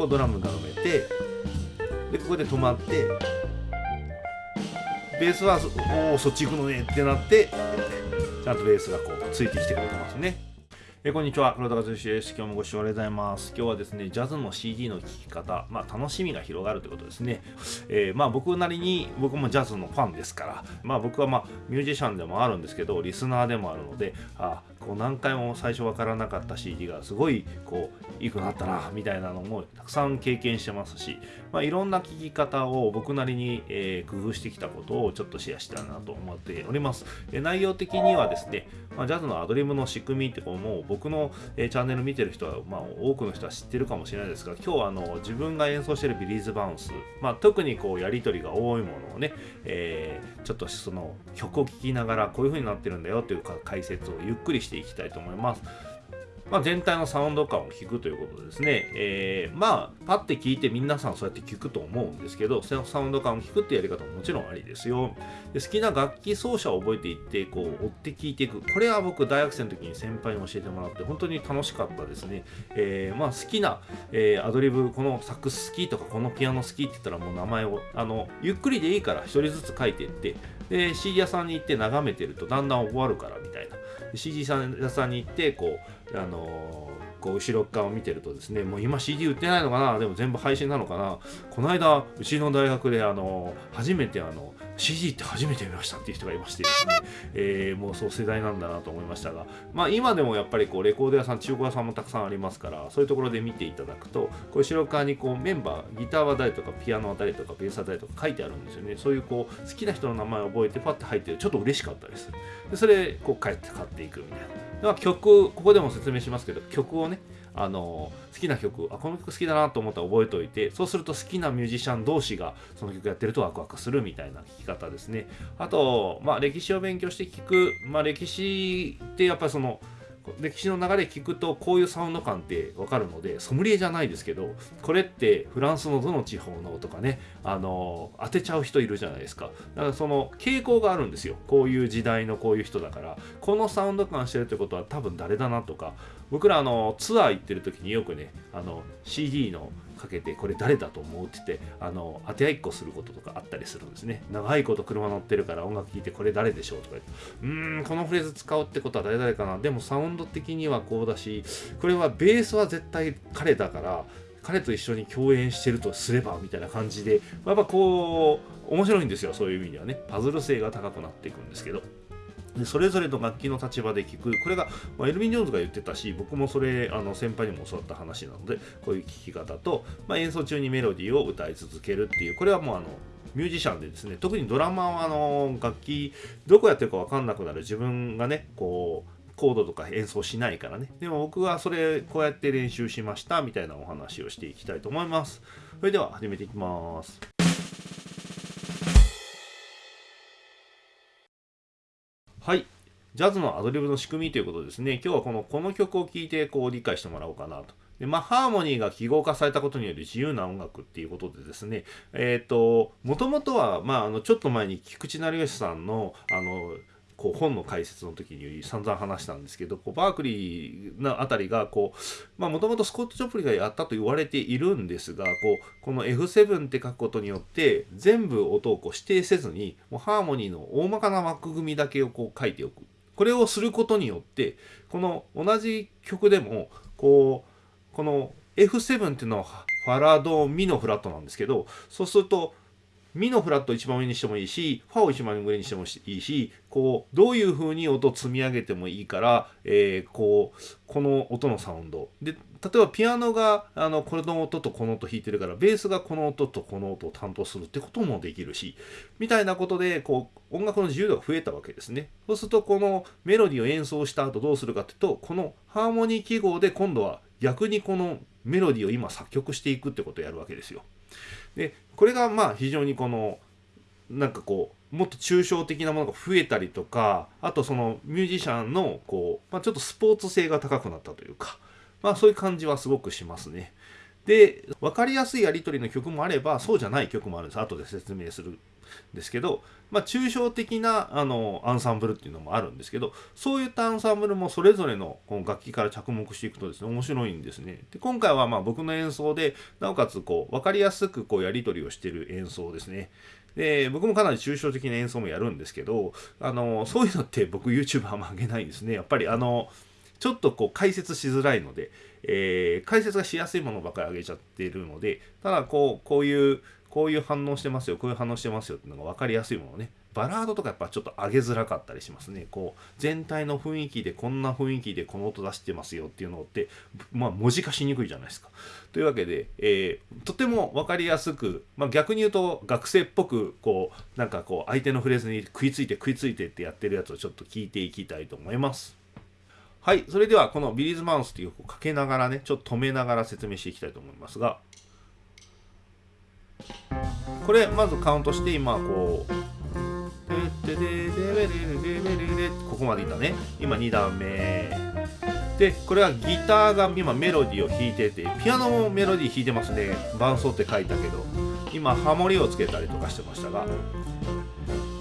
こドラムが埋めてでここで止まってベースはおおそっち行くのねってなってちゃんとベースがこうついてきてくれてますね。えこんにちは。黒田和之です。今日もご視聴ありがとうございます。今日はですねジャズの CD の聴き方まあ楽しみが広がるということですね、えー、まあ僕なりに僕もジャズのファンですからまあ僕はまあミュージシャンでもあるんですけどリスナーでもあるのであこう何回も最初分からなかった CD がすごいこういいくなったなみたいなのもたくさん経験してますし、まあ、いろんな聴き方を僕なりに、えー、工夫してきたことをちょっとシェアしたいなと思っております。え内容的にはですね、まあ、ジャズのアドリブの仕組みってこうもう僕の、えー、チャンネル見てる人は、まあ、多くの人は知ってるかもしれないですが今日はあの自分が演奏してるビリーズバウンス、まあ、特にこうやり取りが多いものをね、えー、ちょっとその曲を聴きながらこういう風になってるんだよという解説をゆっくりしてしていきたいと思います。まあ、全体のサウンド感を聞くということですね。えー、まあ、パッて聞いて皆さんそうやって聞くと思うんですけど、サウンド感を聞くってやり方ももちろんありですよ。で好きな楽器奏者を覚えていって、こう、追って聞いていく。これは僕、大学生の時に先輩に教えてもらって、本当に楽しかったですね。えー、まあ、好きな、えー、アドリブ、このサックス好きとか、このピアノ好きって言ったらもう名前を、あの、ゆっくりでいいから一人ずつ書いていって、で、CD 屋さんに行って眺めてるとだんだん終わるからみたいな。CD 屋さんに行ってこうあのー、こう後ろ側を見てるとですねもう今 CD 売ってないのかな？でも全部配信なのかな？この間うちの大学であのー、初めてあの CD って初めて見ましたっていう人がいましてですね、えー、もうそう世代なんだなと思いましたが、まあ、今でもやっぱりこうレコード屋さん中古屋さんもたくさんありますからそういうところで見ていただくとこう後ろ側にこうメンバーギターは誰とかピアノは誰とかベースは誰とか書いてあるんですよね。そういうこう好きな人の名前を覚えてパッて入ってちょっと嬉しかったです。でそれこう帰って買っていくみたいな。曲ここでも説明しますけど曲をねあの好きな曲あこの曲好きだなと思ったら覚えておいてそうすると好きなミュージシャン同士がその曲やってるとワクワクするみたいな聴き方ですね。あと、まあ、歴史を勉強して聴く、まあ、歴史ってやっぱりその歴史の流れ聞くとこういうサウンド感ってわかるのでソムリエじゃないですけどこれってフランスのどの地方のとかねあの当てちゃう人いるじゃないですか。だからその傾向があるんですよ。こういう時代のこういう人だから。このサウンド感してるってことは多分誰だなとか。僕らあのツアー行ってる時によくねあの CD のかけてこれ誰だと思うって言ってあの当て合いっこすることとかあったりするんですね。長いこと車乗ってるから音楽聴いてこれ誰でしょうとか言ってうーんこのフレーズ使うってことは誰々かな。でもサウンド的にはこうだしこれはベースは絶対彼だから彼と一緒に共演してるとすればみたいな感じでやっぱこう面白いんですよ。そういう意味ではね。パズル性が高くなっていくんですけど。でそれぞれの楽器の立場で聴く。これが、まあ、エルヴィン・ジョーンズが言ってたし僕もそれあの先輩にも教わった話なのでこういう聴き方と、まあ、演奏中にメロディーを歌い続けるっていうこれはもうあのミュージシャンでですね特にドラマはあの楽器どこやってるか分かんなくなる。自分がねこうコードとか演奏しないからね。でも僕はそれこうやって練習しましたみたいなお話をしていきたいと思います。それでは始めていきます。はい。ジャズのアドリブの仕組みということですね。今日はこのこの曲を聴いてこう理解してもらおうかなと。でまあ、ハーモニーが記号化されたことによる自由な音楽っていうことでですね、えっ、ー、と、もともとは、まあ、あの、ちょっと前に菊池成吉さんの、あの、こう本の解説の時に散々話したんですけどこうバークリーのあたりがもともとスコット・ジョプリがやったと言われているんですがこうこの F7 って書くことによって全部音をこう指定せずにもうハーモニーの大まかな枠組みだけをこう書いておく。これをすることによってこの同じ曲でもこうこの F7 っていうのはファラドミのフラットなんですけどそうするとミのフラット一番上にしてもいいし、ファを一番上にしてもいいし、こう、どういう風に音を積み上げてもいいから、えー、こう、この音のサウンド。で、例えばピアノが、あの、この音とこの音弾いてるから、ベースがこの音とこの音を担当するってこともできるし、みたいなことで、こう、音楽の自由度が増えたわけですね。そうすると、このメロディーを演奏した後どうするかっていうと、このハーモニー記号で今度は逆にこのメロディーを今作曲していくってことをやるわけですよ。でこれがまあ非常にこのなんかこうもっと抽象的なものが増えたりとかあとそのミュージシャンのこう、まあ、ちょっとスポーツ性が高くなったというか、まあ、そういう感じはすごくしますね。で分かりやすいやり取りの曲もあればそうじゃない曲もあるんです後で説明するですけど、まあ、抽象的なあのアンサンブルっていうのもあるんですけどそういったアンサンブルもそれぞれのこの楽器から着目していくとですね面白いんですね。で今回はまあ僕の演奏でなおかつこう分かりやすくこうやり取りをしてる演奏ですね。で僕もかなり抽象的な演奏もやるんですけどあのそういうのって僕 YouTube あんま上げないんですね。やっぱりあのちょっとこう解説しづらいので、えー、解説がしやすいものばかり上げちゃってるのでただこうこういうこういう反応してますよこういう反応してますよっていうのが分かりやすいものね。バラードとかやっぱちょっと上げづらかったりしますね。こう全体の雰囲気でこんな雰囲気でこの音出してますよっていうのってまあ文字化しにくいじゃないですか。というわけで、えー、とても分かりやすく、まあ、逆に言うと学生っぽくこうなんかこう相手のフレーズに食いついて食いついてってやってるやつをちょっと聞いていきたいと思います。はい、それではこのビリーズマウスっていう曲をかけながらね、ちょっと止めながら説明していきたいと思いますが、これまずカウントして今こう、ここまでいったね。今2段目。で、これはギターが今メロディーを弾いてて、ピアノもメロディー弾いてますね。伴奏って書いたけど、今ハモリをつけたりとかしてましたが、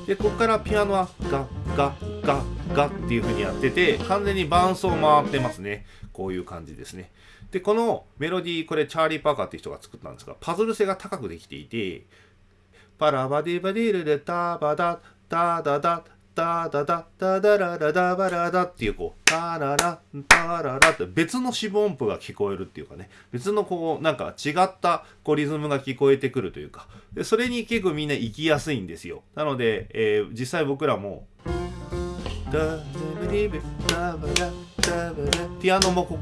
で、ここからピアノはガッガッガッガッっていう風にやってて、完全に伴奏回ってますね。こういう感じですね。で、このメロディー、これチャーリー・パーカーっていう人が作ったんですが、パズル性が高くできていて、パラバディバディルでタバダ、ダダダ、ダダダ、ダダララダバラダっていうこう、タララ、タララって別の四分音符が聞こえるっていうかね、別のこう、なんか違ったこうリズムが聞こえてくるというか、でそれに結構みんな行きやすいんですよ。なので、えー、実際僕らも、ピアノもここ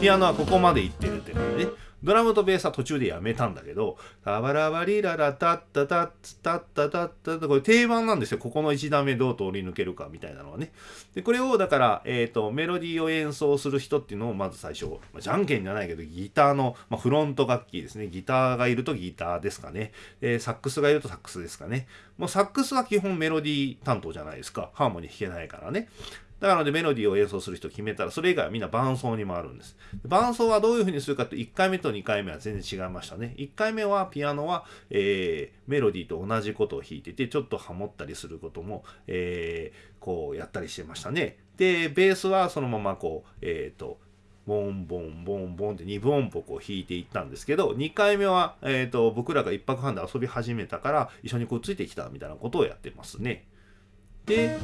ピアノはここまでいってるって感じね。ドラムとベースは途中でやめたんだけど、タバラバリララタッタタッタッタタッタこれ定番なんですよ。ここの1段目どう通り抜けるかみたいなのはね。で、これをだから、えっ、ー、と、メロディーを演奏する人っていうのをまず最初、まあ、じゃんけんじゃないけど、ギターの、まあ、フロント楽器ですね。ギターがいるとギターですかね。えサックスがいるとサックスですかね。もうサックスは基本メロディー担当じゃないですか。ハーモニー弾けないからね。だからでメロディーを演奏する人決めたら、それ以外はみんな伴奏に回るんです。伴奏はどういう風にするかと1回目と2回目は全然違いましたね。1回目はピアノは、えー、メロディーと同じことを弾いてて、ちょっとハモったりすることも、えー、こうやったりしてましたね。で、ベースはそのままこう、えっ、ー、と、ボンボンボンボンって2分音符を弾いていったんですけど、2回目は、えーと、僕らが1泊半で遊び始めたから一緒にこうついてきたみたいなことをやってますね。で、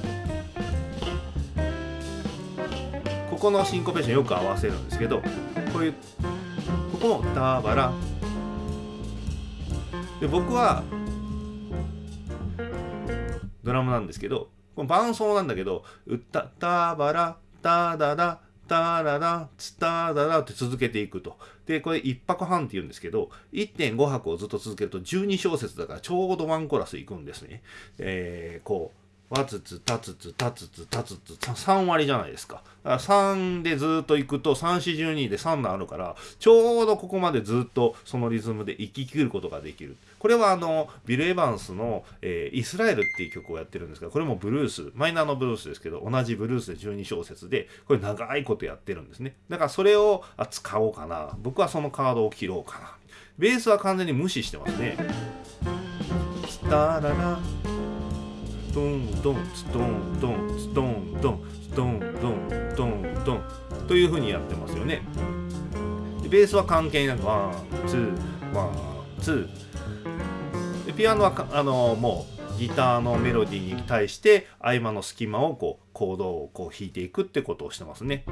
このシンコペーションよく合わせるんですけどこういうここもダバラで僕はドラムなんですけどこの伴奏なんだけど「うったたばらただだタララツタダラって続けていくと。で、これ1拍半って言うんですけど、1.5拍をずっと続けると12小節だからちょうどワンコラスいくんですね。えー、こう。わつつ、たつつ、たつつ、たつつ、3割じゃないですか。だから3でずっと行くと、3、4、12で3段あるから、ちょうどここまでずっとそのリズムで行き切ることができる。これはあの、ビル・エヴァンスの、えー、イスラエルっていう曲をやってるんですが、これもブルース、マイナーのブルースですけど、同じブルースで12小節で、これ長いことやってるんですね。だからそれを使おうかな。僕はそのカードを切ろうかな。ベースは完全に無視してますね。ドンドンストンドンストンドンストンドンドンドンというふうにやってますよねでベースは関係なく one two one two でピアノはあのもうギターのメロディーに対して合間の隙間をこうコードをこう弾いていくってことをしてますね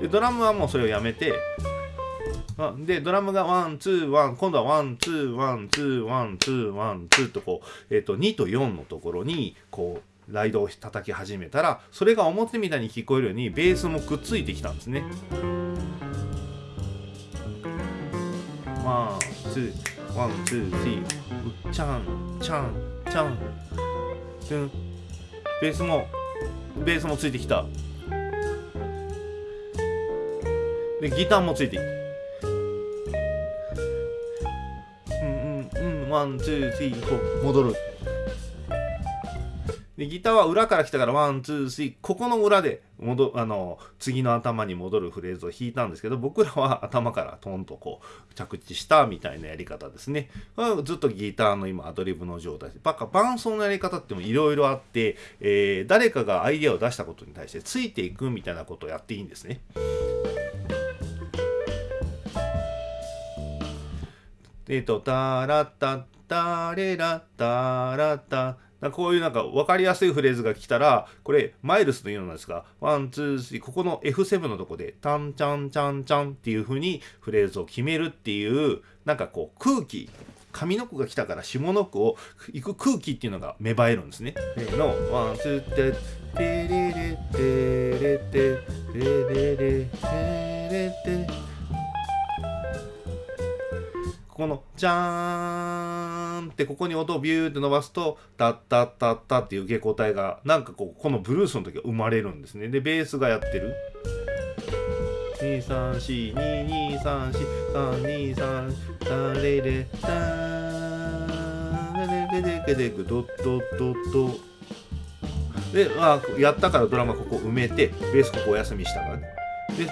でドラムはもうそれをやめてで、ドラムが one、two、one、今度はワン、ツー、ワン、ツー、ワン、ツー、ワン、ツーとこう、えっ、ー、と、2と4のところに、こう、ライドを叩き始めたら、それが表みたいに聞こえるように、ベースもくっついてきたんですね。 one、two、one、two、three、チャン、チャン、チャン、ベースも、ベースもついてきた。で、ギターもついてきた。 one、two、three、four、戻る。でギターは裏から来たから one two three ここの裏で戻あの次の頭に戻るフレーズを弾いたんですけど僕らは頭からトンとこう着地したみたいなやり方ですねずっとギターの今アドリブの状態でバカ伴奏のやり方ってもいろいろあって、えー、誰かがアイデアを出したことに対してついていくみたいなことをやっていいんですね。えっ、ー、と、タラッタッタレラッタラッタこういうなんか分かりやすいフレーズが来たら、これ、マイルスのようなんですが、 one、two、three、ここの F7 のとこで、タンチャンチャンチャンっていう風にフレーズを決めるっていう、なんかこう空気、上の句が来たから下の句を行く空気っていうのが芽生えるんですね。の、ワン、ツー、テ、テレレ、テレテ、テレレ、テレテ、ここのジャーンってここに音をビューって伸ばすとタッタッタッタっていう受け答えがなんかこうこのブルースの時は生まれるんですね。でベースがやってる。23422343233レレターレレレレレレドッドッドッドで、まあ、やったからドラムはここ埋めてベースここお休みしたからねで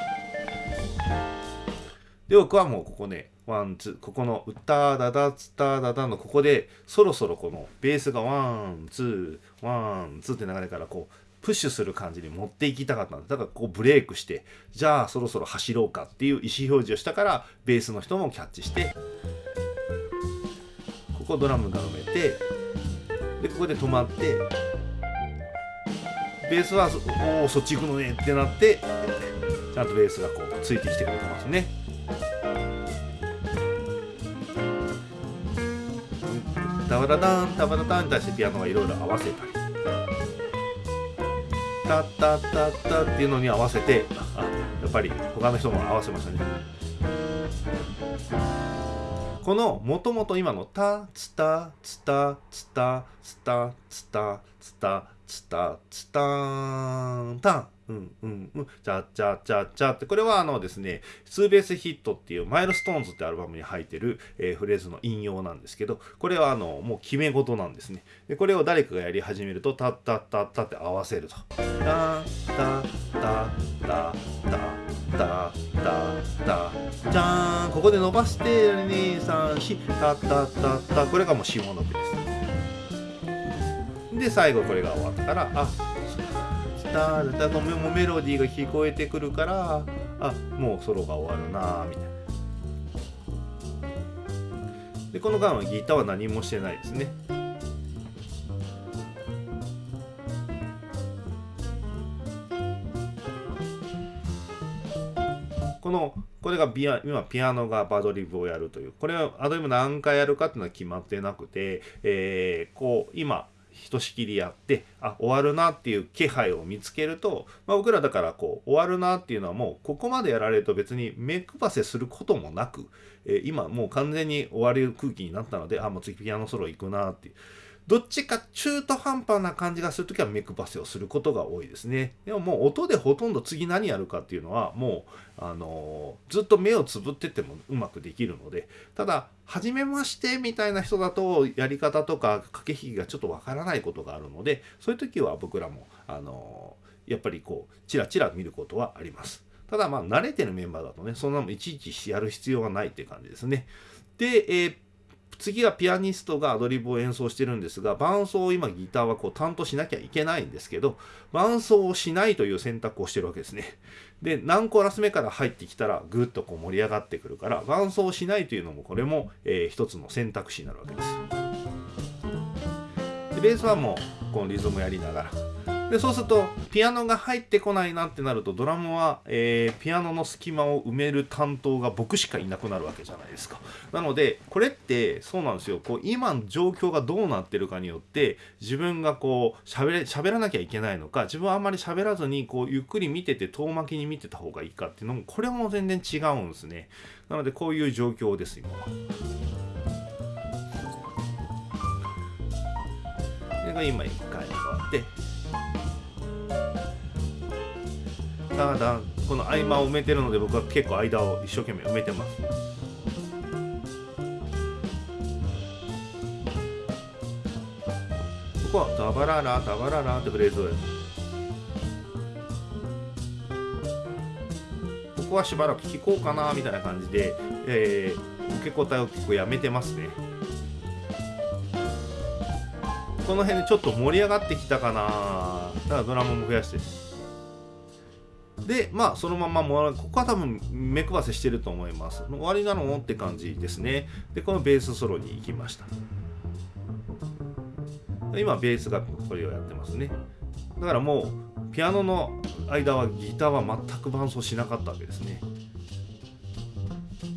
で僕はもうここね one two ここの「歌だだつっただだ」のここでそろそろこのベースが one two one two って流れからこうプッシュする感じに持っていきたかったんでだからこうブレイクしてじゃあそろそろ走ろうかっていう意思表示をしたからベースの人もキャッチしてここドラムが埋めてでここで止まってベースは「おおそっち行くのね」ってなってちゃんとベースがこうついてきてくれてますね。タワラダンタワラダンに対してピアノがいろいろ合わせたりタッタッタッタっていうのに合わせてやっぱり他の人も合わせましたねこのもともと今のタツタツタツタツタツタツタツタツタンタンうんうんうん、チャチャチャチャって、これはあのですね、 Two Bass Hit っていう Milestones ってアルバムに入ってる、えー、フレーズの引用なん。ですけど、これはあの、もう決め事なん。ですね。で、これを誰かがやり始めると、タッタッタッタって合わせると。タッタッタッタッタッタッタッタじゃーん。ここで伸ばして、2、3、4、タッタッタッタこれがもう下の句です。で、最後これが終わったから、あ、タータともメロディーが聞こえてくるからあもうソロが終わるなみたいな。でこの間はギターは何もしてないですね。このこれがビア今ピアノがバドリブをやるという。これはアドリブ何回やるかっていうのは決まってなくて、えー、こう今ひとしきりやってあ終わるなっていう気配を見つけると、まあ、僕らだからこう終わるなっていうのはもうここまでやられると別に目配せすることもなく、えー、今もう完全に終わる空気になったのであもう次ピアノソロ行くなっていう。どっちか中途半端な感じがするときは目配せをすることが多いですね。でももう音でほとんど次何やるかっていうのはもう、あのー、ずっと目をつぶっててもうまくできるので、ただ、初めましてみたいな人だとやり方とか駆け引きがちょっとわからないことがあるので、そういう時は僕らも、あのー、やっぱりこう、チラチラ見ることはあります。ただまあ慣れてるメンバーだとね、そんなのいちいちやる必要はないって感じですね。で、えー次はピアニストがアドリブを演奏してるんですが伴奏を今ギターはこう担当しなきゃいけないんですけど伴奏をしないという選択をしてるわけですね。で何コーラス目から入ってきたらぐっとこう盛り上がってくるから伴奏をしないというのもこれも、えー、一つの選択肢になるわけです。ベースはもうこのリズムやりながら。でそうするとピアノが入ってこないなってなるとドラムは、えー、ピアノの隙間を埋める担当が僕しかいなくなるわけじゃないですか。なのでこれってそうなんですよ。こう今の状況がどうなってるかによって自分がこう喋れ喋らなきゃいけないのか自分はあんまり喋らずにこうゆっくり見てて遠巻きに見てた方がいいかっていうのもこれも全然違うんですね。なのでこういう状況です今は。が今1回目があってただこの合間を埋めてるので僕は結構間を一生懸命埋めてます。ここはダバララダバララってフレーズをやる。ここはしばらく聴こうかなみたいな感じで、えー、受け答えを結構やめてますね。この辺でちょっと盛り上がってきたかな。だからドラムも増やして。でまあそのままもここは多分目配せしてると思います。終わりなのって感じですね。でこのベースソロに行きました。今ベースがこれをやってますね。だからもうピアノの間はギターは全く伴奏しなかったわけですね。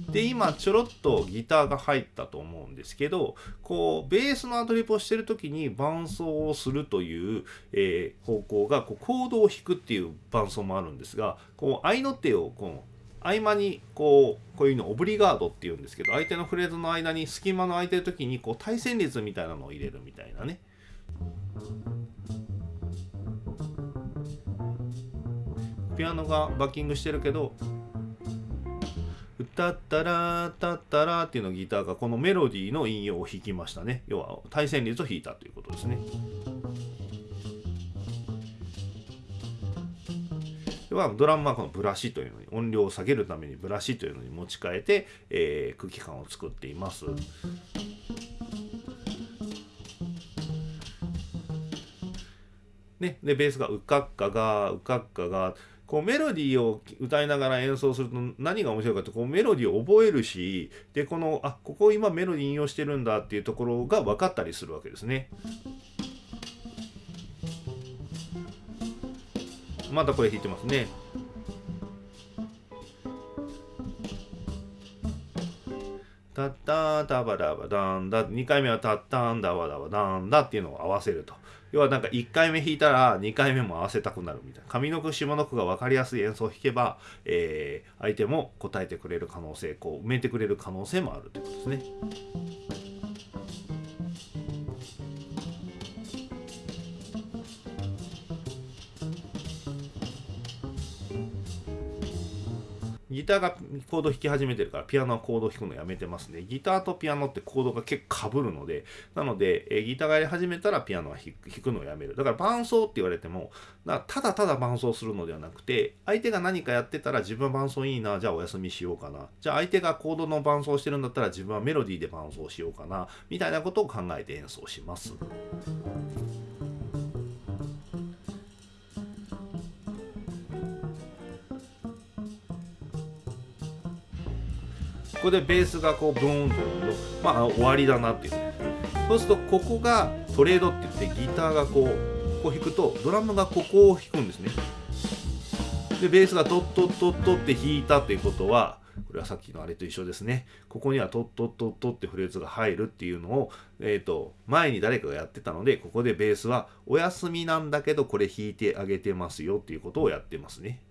で今ちょろっとギターが入ったと思うんですけどこうベースのアドリブをしてる時に伴奏をするという、えー、方向がこうコードを弾くっていう伴奏もあるんですがこう合いの手をこう合間にこうこういうのオブリガードっていうんですけど相手のフレーズの間に隙間の空いてる時にこう対旋律みたいなのを入れるみたいなね。ピアノがバッキングしてるけど「歌ったらたったら」っていうのギターがこのメロディーの引用を弾きましたね。要は対旋律を弾いたということですね。ではドラムはこのブラシというのに音量を下げるためにブラシというのに持ち替えて、えー、空気感を作っています。ね、でベースが「うかっかがうかっかが」こうメロディーを歌いながら演奏すると何が面白いかってこうメロディーを覚えるしでこのあここ今メロディー引用してるんだっていうところが分かったりするわけですね。またこれ弾いてますね。タッタータバダバダンダ2回目はタッタンダバダバダンダっていうのを合わせると。要はなんか1回目弾いたら2回目も合わせたくなるみたいな上の句下の句が分かりやすい演奏を弾けば、えー、相手も答えてくれる可能性こう埋めてくれる可能性もあるということですね。ギターがコード弾き始めてるからピアノはコード弾くのやめてますね。ギターとピアノってコードが結構かぶるので、なので、えギターがやり始めたらピアノは弾くのをやめる。だから伴奏って言われても、ただただ伴奏するのではなくて、相手が何かやってたら自分は伴奏いいな、じゃあお休みしようかな。じゃあ相手がコードの伴奏してるんだったら自分はメロディーで伴奏しようかな、みたいなことを考えて演奏します。ここでベースがこうブーンとまあ終わりだなっていうそうするとここがトレードって言ってギターがこうこう弾くとドラムがここを弾くんですね。でベースがトットットットって弾いたということはこれはさっきのあれと一緒ですね。ここにはトットットットってフレーズが入るっていうのを、えーと、前に誰かがやってたのでここでベースはお休みなんだけどこれ弾いてあげてますよっていうことをやってますね。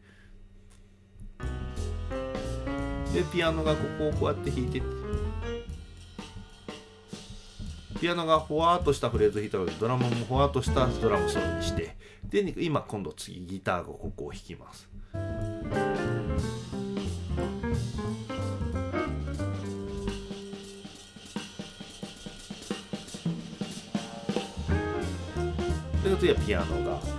でピアノがここをこうやって弾いて。ピアノがほわーっとしたフレーズを弾いたのでドラムもほわーっとしたドラムソロにして。で今今度次ギターがここを弾きます。で次はピアノが。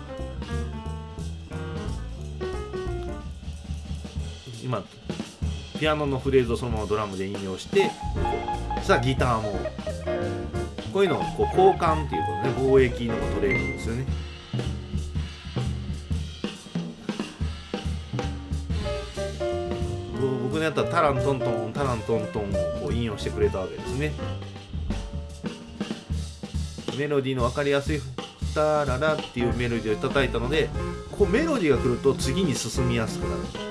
ピアノのフレーズをそのままドラムで引用してさあギターも。こういうのをこう交換っていうことね。貿易のトレーニングですよね。僕のやったらタラントントンタラントントンを引用してくれたわけですね。メロディーの分かりやすい「タララ」っていうメロディーを叩いたのでこうメロディーが来ると次に進みやすくなる。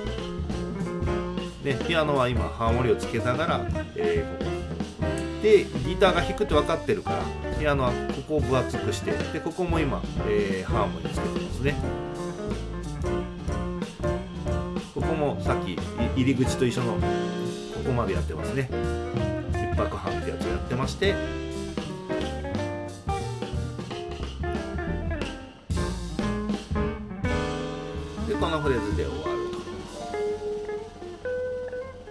でピアノは今ハーモニーをつけながら、えー、ここ。でギターが弾くって分かってるからピアノはここを分厚くしてでここも今、えー、ハーモニーつけてますね。ここもさっき入り口と一緒のここまでやってますね。一泊半ってやつをやってまして。でこのフレーズで終わる。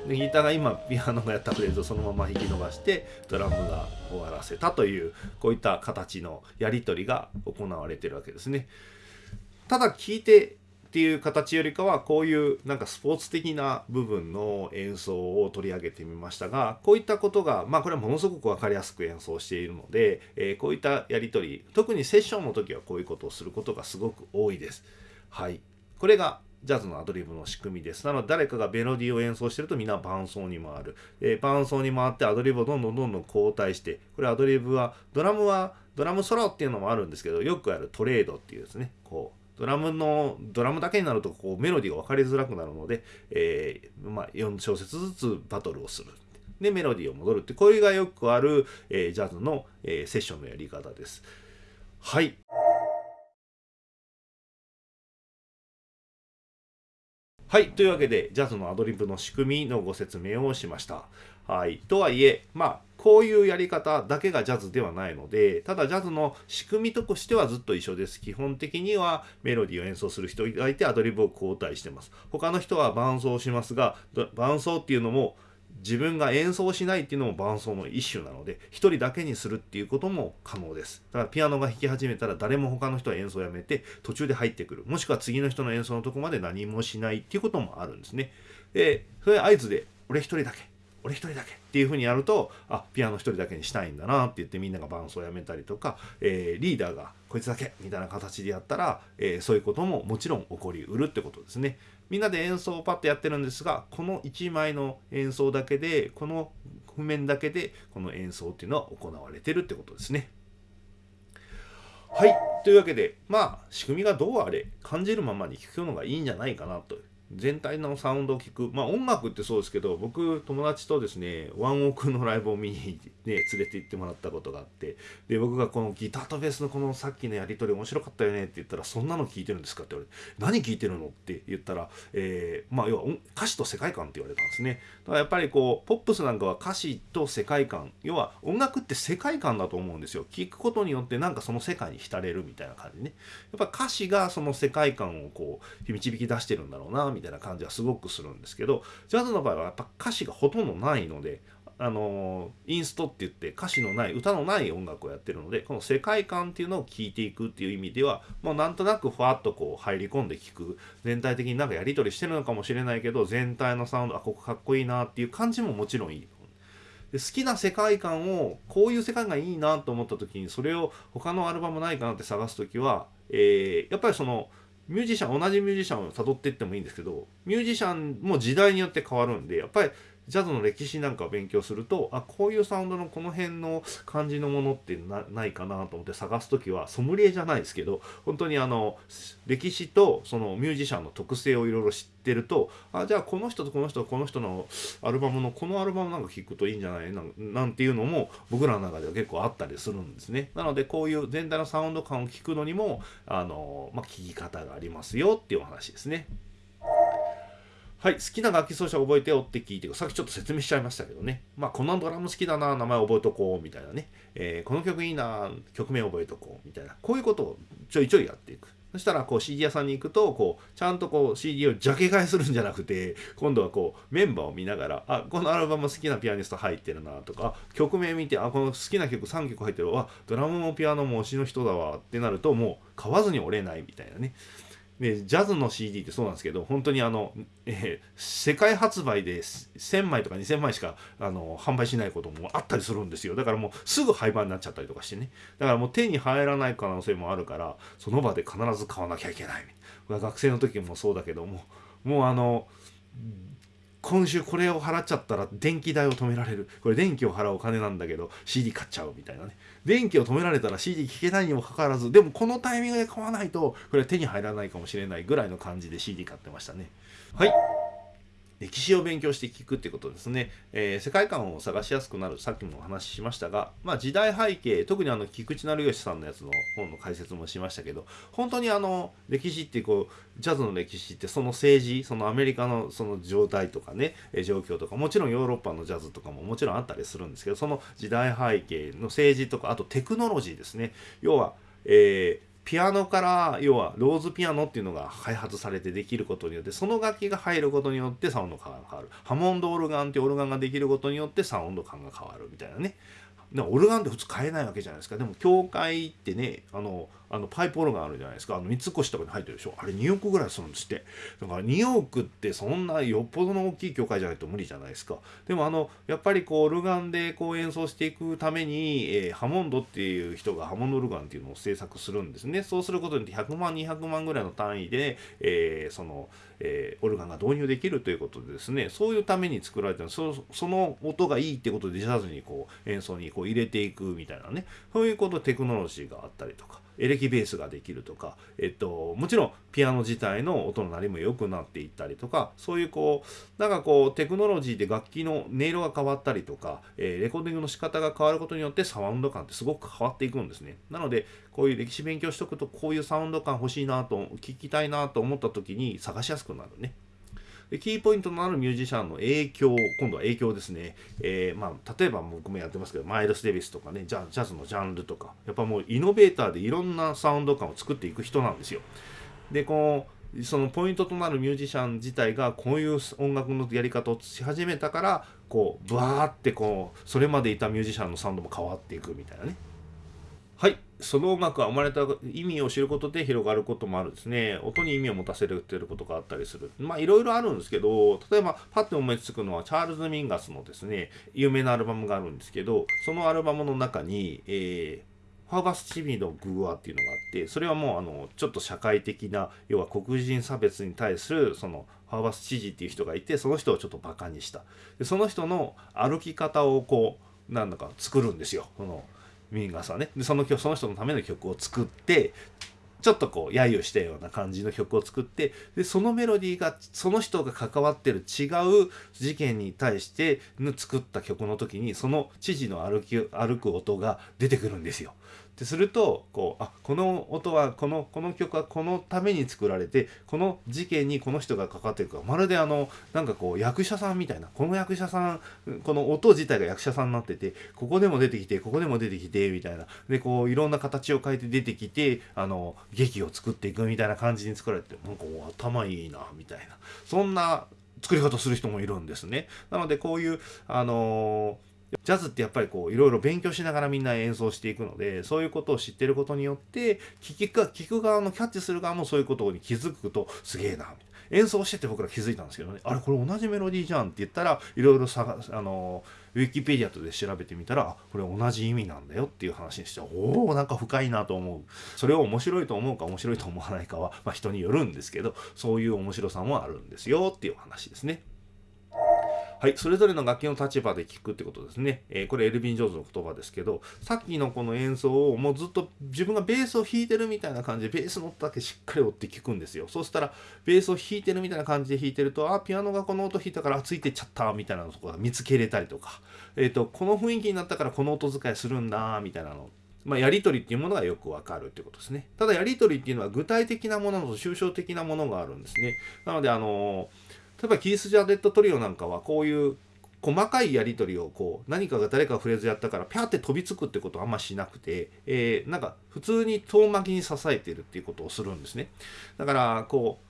でギターが今ピアノがやったフレーズをそのまま弾き伸ばしてドラムが終わらせたというこういった形のやり取りが行われてるわけですね。ただ聴いてっていう形よりかはこういうなんかスポーツ的な部分の演奏を取り上げてみましたがこういったことがまあこれはものすごく分かりやすく演奏しているので、えー、こういったやり取り特にセッションの時はこういうことをすることがすごく多いです。はい、これがジャズのアドリブの仕組みです。なので誰かがメロディーを演奏してるとみんな伴奏に回る。えー、伴奏に回ってアドリブをどんどんどんどん交代して、これアドリブは、ドラムは、ドラムソロっていうのもあるんですけど、よくあるトレードっていうですね、こう、ドラムの、ドラムだけになるとこうメロディーが分かりづらくなるので、えー、まあ、4小節ずつバトルをする。で、メロディーを戻るって、これがよくある、えー、ジャズの、えー、セッションのやり方です。はい。はい。というわけで、ジャズのアドリブの仕組みのご説明をしました。はい。とはいえ、まあ、こういうやり方だけがジャズではないので、ただジャズの仕組みとしてはずっと一緒です。基本的にはメロディーを演奏する人がいてアドリブを交代してます。他の人は伴奏しますが、伴奏っていうのも自分が演奏しないっていうのも伴奏の一種なので、一人だけにするっていうことも可能です。だからピアノが弾き始めたら誰も他の人は演奏をやめて途中で入ってくる。もしくは次の人の演奏のとこまで何もしないっていうこともあるんですね。で、それ合図で俺一人だけ俺一人だけっていうふうにやるとあピアノ一人だけにしたいんだなって言ってみんなが伴奏をやめたりとか、えー、リーダーがこいつだけみたいな形でやったら、えー、そういうことももちろん起こりうるってことですね。みんなで演奏をパッとやってるんですがこの1枚の演奏だけでこの譜面だけでこの演奏っていうのは行われてるってことですね。はい。というわけで、まあ、仕組みがどうあれ、感じるままに聴くのがいいんじゃないかなと全体のサウンドを聞く。まあ音楽ってそうですけど僕友達とですねワンオークのライブを見に、ね、連れて行ってもらったことがあってで僕がこのギターとベースのこのさっきのやり取り面白かったよねって言ったらそんなの聞いてるんですかって言われて何聞いてるのって言ったら、えー、まあ要は歌詞と世界観って言われたんですね。だからやっぱりこうポップスなんかは歌詞と世界観要は音楽って世界観だと思うんですよ。聞くことによってなんかその世界に浸れるみたいな感じね。やっぱ歌詞がその世界観をこう導き出してるんだろうなみたいな感じはすごくするんですけどジャズの場合はやっぱ歌詞がほとんどないのであのインストって言って歌詞のない歌のない音楽をやってるのでこの世界観っていうのを聴いていくっていう意味ではもうなんとなくふわっとこう入り込んで聴く全体的になんかやり取りしてるのかもしれないけど全体のサウンドあここかっこいいなっていう感じももちろんいい。で好きな世界観をこういう世界がいいなと思った時にそれを他のアルバムないかなって探す時は、えー、やっぱりそのミュージシャン同じミュージシャンを辿っていってもいいんですけどミュージシャンも時代によって変わるんでやっぱりジャズの歴史なんかを勉強するとあこういうサウンドのこの辺の感じのものってないかなと思って探す時はソムリエじゃないですけど本当にあの歴史とそのミュージシャンの特性をいろいろ知ってるとあじゃあこの人とこの人とこの人のアルバムのこのアルバムなんか聴くといいんじゃない？なんていうのも僕らの中では結構あったりするんですね。なのでこういう全体のサウンド感を聞くのにもあの、まあ、聞き方がありますよっていうお話ですね。はい、好きな楽器奏者覚えてよって聞いて、さっきちょっと説明しちゃいましたけどね。まあ、このドラム好きだな、名前覚えとこう、みたいなね。えー、この曲いいな、曲名覚えとこう、みたいな。こういうことをちょいちょいやっていく。そしたら、こう CD 屋さんに行くと、こう、ちゃんとこう CD をジャケ買いするんじゃなくて、今度はこう、メンバーを見ながら、あ、このアルバム好きなピアニスト入ってるな、とか、曲名見て、あ、この好きな曲3曲入ってるわ、ドラムもピアノも推しの人だわ、ってなると、もう買わずに折れないみたいなね。でジャズの CD ってそうなんですけど本当にあの、えー、世界発売で1000枚とか2000枚しかあの販売しないこともあったりするんですよだからもうすぐ廃盤になっちゃったりとかしてねだからもう手に入らない可能性もあるからその場で必ず買わなきゃいけない学生の時もそうだけどももうあの今週これを払っちゃったら電気代を止められる。これ電気を払うお金なんだけど CD 買っちゃうみたいなね。電気を止められたら CD 聴けないにもかかわらず、でもこのタイミングで買わないとこれは手に入らないかもしれないぐらいの感じで CD 買ってましたね。はい。歴史を勉強して聞くってことですね、えー、世界観を探しやすくなる。さっきもお話ししましたが、まあ、時代背景特にあの菊池成吉さんのやつの本の解説もしましたけど本当にあの歴史ってこうジャズの歴史ってその政治そのアメリカのその状態とかね状況とかもちろんヨーロッパのジャズとかももちろんあったりするんですけどその時代背景の政治とかあとテクノロジーですね。要は、えーピアノから要はローズピアノっていうのが開発されてできることによってその楽器が入ることによってサウンド感が変わる。ハモンドオルガンっていうオルガンができることによってサウンド感が変わるみたいなね。でオルガンって普通買えないわけじゃないですか。でも教会ってねあのあのパイプオルガンあるじゃないですか。あの三越とかに入ってるでしょ。あれ2億ぐらいするんですって。だから2億ってそんなよっぽどの大きい教会じゃないと無理じゃないですか。でもあのやっぱりこうオルガンでこう演奏していくために、えー、ハモンドっていう人がハモンドオルガンっていうのを制作するんですね。そうすることによって100万200万ぐらいの単位で、えー、その、えー、オルガンが導入できるということでですね。そういうために作られたそその音がいいってことでジャズにこう演奏にこう入れていくみたいなね。そういうことテクノロジーがあったりとか。エレキベースができるとか、えっと、もちろんピアノ自体の音の鳴りも良くなっていったりとかそういうこうなんかこうテクノロジーで楽器の音色が変わったりとか、えー、レコーディングの仕方が変わることによってサウンド感ってすごく変わっていくんですね。なのでこういう歴史勉強しとくとこういうサウンド感欲しいなと聞きたいなと思った時に探しやすくなるね。キーポイントとなるミュージシャンの影響今度は影響ですね、えー、まあ、例えば僕もやってますけどマイルス・デビスとかねジャジャズのジャンルとかやっぱもうイノベーターでいろんなサウンド感を作っていく人なんですよ。でこのそのポイントとなるミュージシャン自体がこういう音楽のやり方をし始めたからこうブワーってこうそれまでいたミュージシャンのサウンドも変わっていくみたいなね。その音楽が生まれた意味を知ることで広がることもあるですね。音に意味を持たせるっていうことがあったりする。まあいろいろあるんですけど例えばパッて思いつくのはチャールズ・ミンガスのですね有名なアルバムがあるんですけどそのアルバムの中に、えー、ファーバス・チビのグーアっていうのがあってそれはもうあのちょっと社会的な要は黒人差別に対するそのファーバス知事っていう人がいてその人をちょっとバカにした。でその人の歩き方をこうなんだか作るんですよ。そのミンガンさんねでそのその人のための曲を作ってちょっとこう揶揄したような感じの曲を作ってでそのメロディーがその人が関わってる違う事件に対して作った曲の時にその知事の歩き歩く音が出てくるんですよ。ってするとこうあこの音はこのこの曲はこのために作られてこの事件にこの人がかかってるかまるであのなんかこう役者さんみたいなこの役者さんこの音自体が役者さんになっててここでも出てきてここでも出てきてみたいなでこういろんな形を変えて出てきてあの劇を作っていくみたいな感じに作られてなんか頭いいなみたいなそんな作り方する人もいるんですね。なのでこういうあのージャズってやっぱりこういろいろ勉強しながらみんな演奏していくのでそういうことを知ってることによって聞く聞く側のキャッチする側もそういうことに気づくとすげえな演奏してて僕ら気づいたんですけどね。あれこれ同じメロディーじゃんって言ったらいろいろさあのウィキペディアとで調べてみたらこれ同じ意味なんだよっていう話にしておおなんか深いなと思う。それを面白いと思うか面白いと思わないかは、まあ、人によるんですけどそういう面白さもあるんですよっていう話ですね。はい、それぞれの楽器の立場で聴くってことですね。えー、これエルヴィン・ジョーズの言葉ですけど、さっきのこの演奏をもうずっと自分がベースを弾いてるみたいな感じで、ベースの音だけしっかり追って聴くんですよ。そうしたら、ベースを弾いてるみたいな感じで弾いてると、あ、ピアノがこの音弾いたからついてっちゃったみたいなとこが見つけれたりとか、えっ、ー、と、この雰囲気になったからこの音使いするんだ、みたいなのまあ、やり取りっていうものがよくわかるっていうことですね。ただやり取りっていうのは具体的なものと抽象的なものがあるんですね。なので、あの例えばキース・ジャーデット・トリオなんかはこういう細かいやり取りをこう何かが誰かフレーズやったからピャーって飛びつくってことはあんましなくて、えー、なんか普通に遠巻きに支えてるっていうことをするんですね。だからこう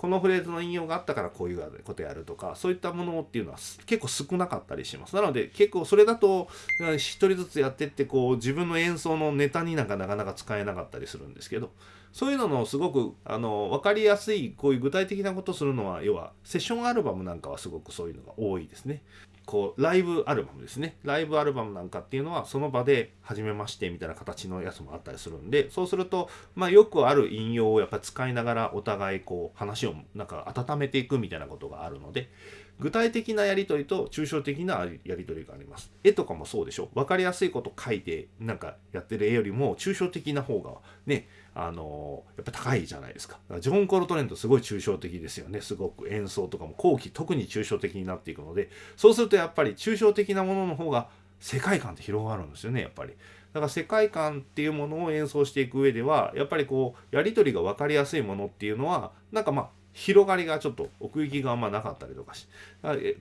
このフレーズの引用があったからこういうことやるとかそういったものっていうのは結構少なかったりします。なので結構それだと一人ずつやってってこう自分の演奏のネタになんかなかなか使えなかったりするんですけどそういうののすごくあの分かりやすいこういう具体的なことするのは要はセッションアルバムなんかはすごくそういうのが多いですね。こうライブアルバムですね。ライブアルバムなんかっていうのはその場で初めましてみたいな形のやつもあったりするんでそうするとまあよくある引用をやっぱ使いながらお互いこう話をなんか温めていくみたいなことがあるので具体的なやり取りと抽象的なやり取りがあります。絵とかもそうでしょ。分かりやすいこと書いてなんかやってる絵よりも抽象的な方がねあのやっぱ高いじゃないですか。かジョン・コルトレントすごい抽象的ですよね。すごく演奏とかも後期特に抽象的になっていくので。そうするとやっぱり抽象的なものの方が世界観って広がるんですよねやっぱり。だから世界観っていうものを演奏していく上ではやっぱりこうやり取りが分かりやすいものっていうのはなんかまあ広がりがちょっと奥行きがあんまなかったりとかし。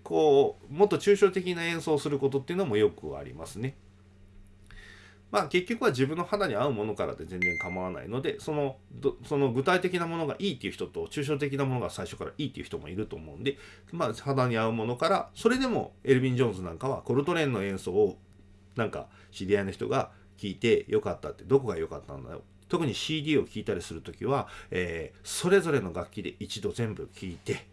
こうもっと抽象的な演奏をすることっていうのもよくありますね。まあ結局は自分の肌に合うものからで全然構わないのでそのその具体的なものがいいっていう人と抽象的なものが最初からいいっていう人もいると思うんで、まあ、肌に合うものからそれでもエルヴィン・ジョーンズなんかはコルトレーンの演奏をなんか知り合いの人が聞いてよかったってどこが良かったんだよ。特に CD を聴いたりする時は、えー、それぞれの楽器で一度全部聴いて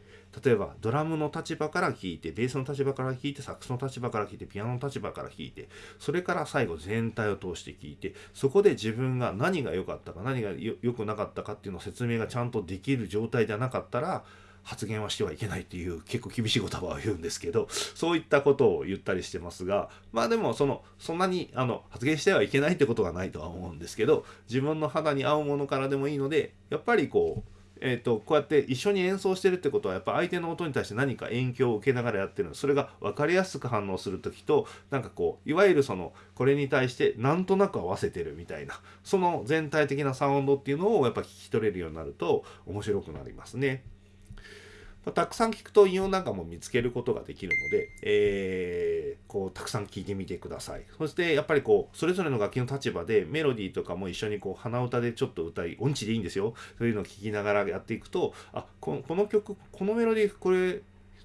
例えばドラムの立場から聴いてベースの立場から聴いてサックスの立場から聴いてピアノの立場から聴いてそれから最後全体を通して聴いてそこで自分が何が良かったか何が良くなかったかっていうのを説明がちゃんとできる状態じゃなかったら発言はしてはいけないっていう結構厳しい言葉を言うんですけどそういったことを言ったりしてますがまあでもそのそんなにあの発言してはいけないってことはないとは思うんですけど自分の肌に合うものからでもいいのでやっぱりこうえーと、こうやって一緒に演奏してるってことはやっぱ相手の音に対して何か影響を受けながらやってるのそれが分かりやすく反応する時となんかこういわゆるそのこれに対してなんとなく合わせてるみたいなその全体的なサウンドっていうのをやっぱ聞き取れるようになると面白くなりますね。たくさん聞くと韻をなんかも見つけることができるので、えー、こうたくさん聞いてみてください。そしてやっぱりこうそれぞれの楽器の立場でメロディーとかも一緒にこう鼻歌でちょっと歌い音痴でいいんですよそういうのを聞きながらやっていくとあこの曲このメロディーこれ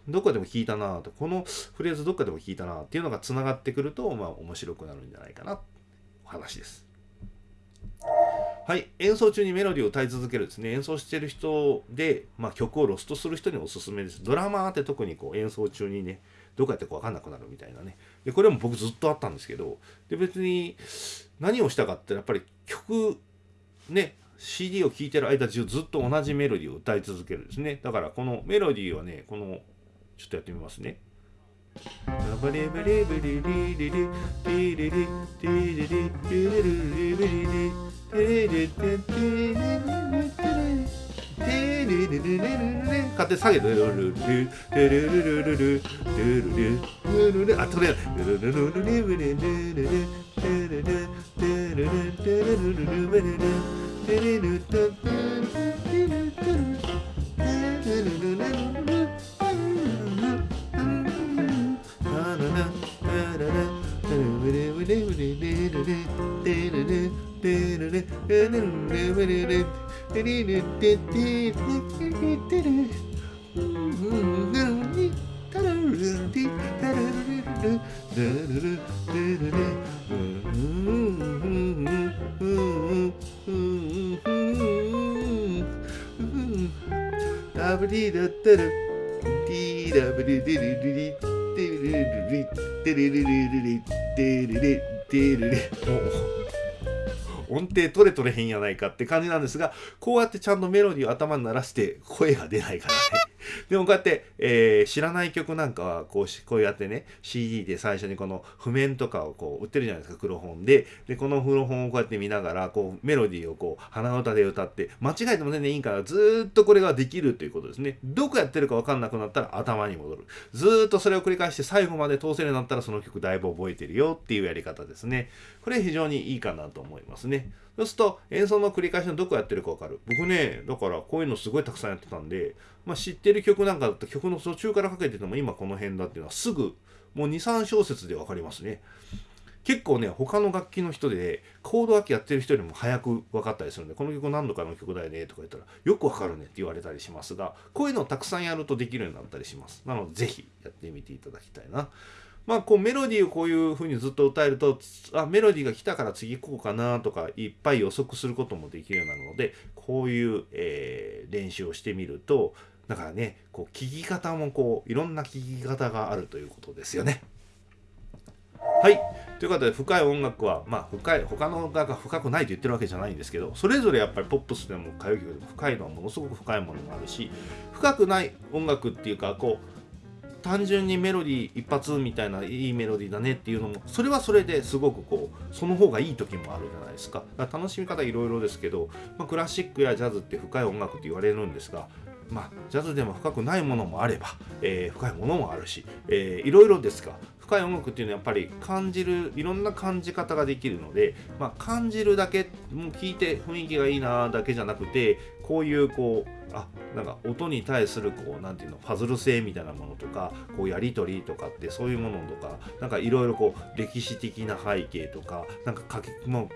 どっかでも聞いたなとこのフレーズどっかでも聞いたなっていうのがつながってくるとまあ面白くなるんじゃないかなお話です。はい、演奏中にメロディーを歌い続けるですね、演奏してる人で、まあ、曲をロストする人におすすめです。ドラマーって特にこう演奏中にね、どこやってか分かんなくなるみたいなね。で、これも僕ずっとあったんですけど、で、別に何をしたかってやっぱり曲、ね、CD を聴いてる間中ずっと同じメロディーを歌い続けるんですね。だからこのメロディーはね、この、ちょっとやってみますね。勝手に下げるあとりあえずダブリだったらティーダブリリリリリテルリリリテルリリリリテルリテルリ音程取れ取れへんやないかって感じなんですが、こうやってちゃんとメロディーを頭に鳴らして声が出ないからね。でもこうやって、えー、知らない曲なんかはこうこうやってね CD で最初にこの譜面とかをこう売ってるじゃないですか黒本で。でこの黒本をこうやって見ながらこうメロディーをこう鼻歌で歌って間違えても全然いいからずっとこれができるということですね。どこやってるか分かんなくなったら頭に戻る。ずっとそれを繰り返して最後まで通せるようになったらその曲だいぶ覚えてるよっていうやり方ですね。これ非常にいいかなと思いますね。そうすると演奏の繰り返しのどこやってるか分かる。僕ねだからこういうのすごいたくさんやってたんでまあ、知ってる曲なんかだったら曲の途中からかけてても今この辺だっていうのはすぐもう23小節で分かりますね。結構ね他の楽器の人でコード楽器やってる人よりも早く分かったりするんでこの曲何度かの曲だよねとか言ったらよく分かるねって言われたりしますがこういうのをたくさんやるとできるようになったりします。なので是非やってみていただきたいな。まあこうメロディーをこういう風にずっと歌えるとあメロディーが来たから次行こうかなとかいっぱい予測することもできるようなのでこういう、えー、練習をしてみるとだからねこう聞き方もこういろんな聞き方があるということですよね。はいということで深い音楽はまあ深い他の音楽が深くないと言ってるわけじゃないんですけどそれぞれやっぱりポップスでも歌謡曲でも深いのはものすごく深いものもあるし深くない音楽っていうかこう単純にメロディー一発みたいないいメロディーだねっていうのもそれはそれですごくこうその方がいい時もあるじゃないですか。か楽しみ方いろいろですけど、まあ、クラシックやジャズって深い音楽って言われるんですがまあ、ジャズでも深くないものもあれば、えー、深いものもあるし、えー、いろいろですが深い音楽っていうのはやっぱり感じるいろんな感じ方ができるので、まあ、感じるだけもう聞いて雰囲気がいいなだけじゃなくてこういうこうあなんか音に対するこうなんていうのファズル性みたいなものとかこうやり取りとかってそういうものとかなんかいろいろこう歴史的な背景とかなんか書きもう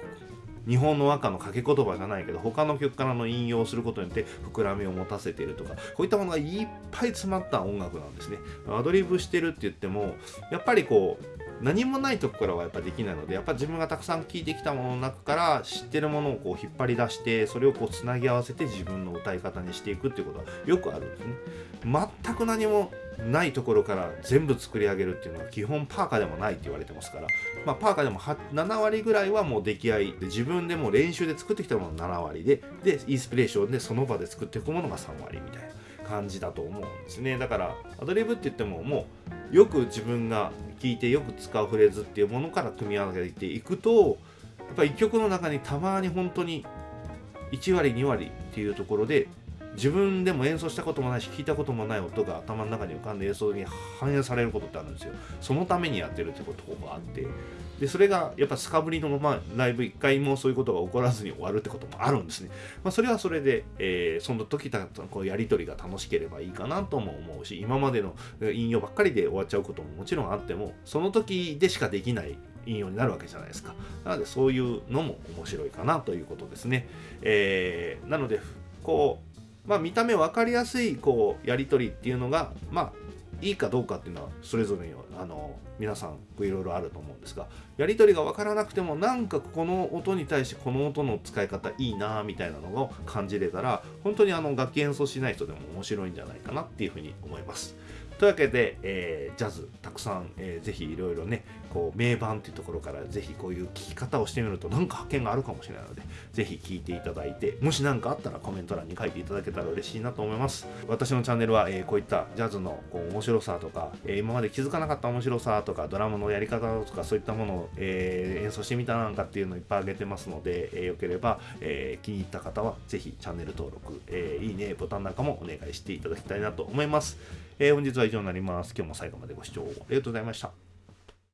日本の和歌の掛け言葉じゃないけど他の曲からの引用することによって膨らみを持たせているとかこういったものがいっぱい詰まった音楽なんですね。アドリブしてるって言ってもやっぱりこう何もないとこからはやっぱできないのでやっぱ自分がたくさん聴いてきたものの中から知ってるものをこう引っ張り出してそれをこうつなぎ合わせて自分の歌い方にしていくっていうことはよくあるんですね。全く何もないところから全部作り上げるっていうのは基本パーカーでもないって言われてますから、まあ、パーカーでも7割ぐらいはもう出来合いで自分でも練習で作ってきたものが7割ででインスピレーションでその場で作っていくものが3割みたいな。感じだと思うんですね。だからアドリブって言ってももうよく自分が聞いてよく使うフレーズっていうものから組み合わせていくとやっぱ1曲の中にたまに本当に1割2割っていうところで自分でも演奏したこともないし聞いたこともない音が頭の中に浮かんで演奏に反映されることってあるんですよ。そのためにやってるってことがあってでそれがやっぱスカブリの、まあ、ライブ1回もそういうことが起こらずに終わるってこともあるんですね、まあ、それはそれで、えー、その時たこうやり取りが楽しければいいかなとも思うし今までの引用ばっかりで終わっちゃうことももちろんあってもその時でしかできない引用になるわけじゃないですか。なのでそういうのも面白いかなということですね、えー、なのでこうまあ、見た目分かりやすいこうやり取りっていうのが、まあ、いいかどうかっていうのはそれぞれにあの皆さんいろいろあると思うんですがやり取りが分からなくてもなんかこの音に対してこの音の使い方いいなみたいなのを感じれたら本当にあの楽器演奏しない人でも面白いんじゃないかなっていうふうに思います。というわけで、えー、ジャズたくさん、えー、ぜひいろいろねこう名盤っていうところからぜひこういう聞き方をしてみると何か発見があるかもしれないのでぜひ聞いていただいてもし何かあったらコメント欄に書いていただけたら嬉しいなと思います。私のチャンネルは、えー、こういったジャズのこう面白さとか、えー、今まで気づかなかった面白さとかドラムのやり方とかそういったものを、えー、演奏してみたなんかっていうのをいっぱいあげてますので、えー、よければ、えー、気に入った方はぜひチャンネル登録、えー、いいねボタンなんかもお願いしていただきたいなと思います、えー、本日は以上になります。今日も最後までご視聴ありがとうございました。